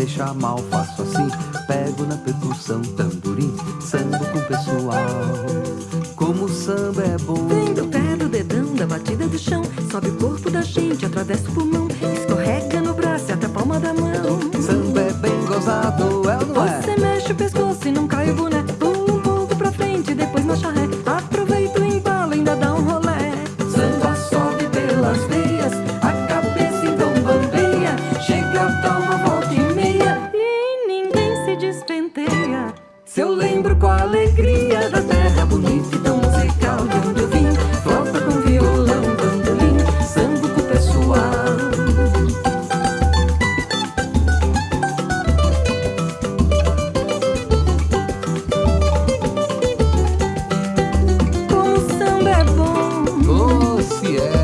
deixa mal, faço assim, pego na percussão, tamborim, samba com o pessoal. Como o samba é bom. Vem do pé do dedão, da batida do chão, sobe o corpo da gente, atravessa o pulmão, escorrega no braço e até a palma da mão. Samba é bem gozado, é ou não é? Você mexe o pescoço e não cai o boneco. despenteia. Se eu lembro com a alegria da terra bonita e tão musical de onde eu vim Flauta com violão, bandolim, samba com o pessoal. Com o samba é bom. Oh, se é.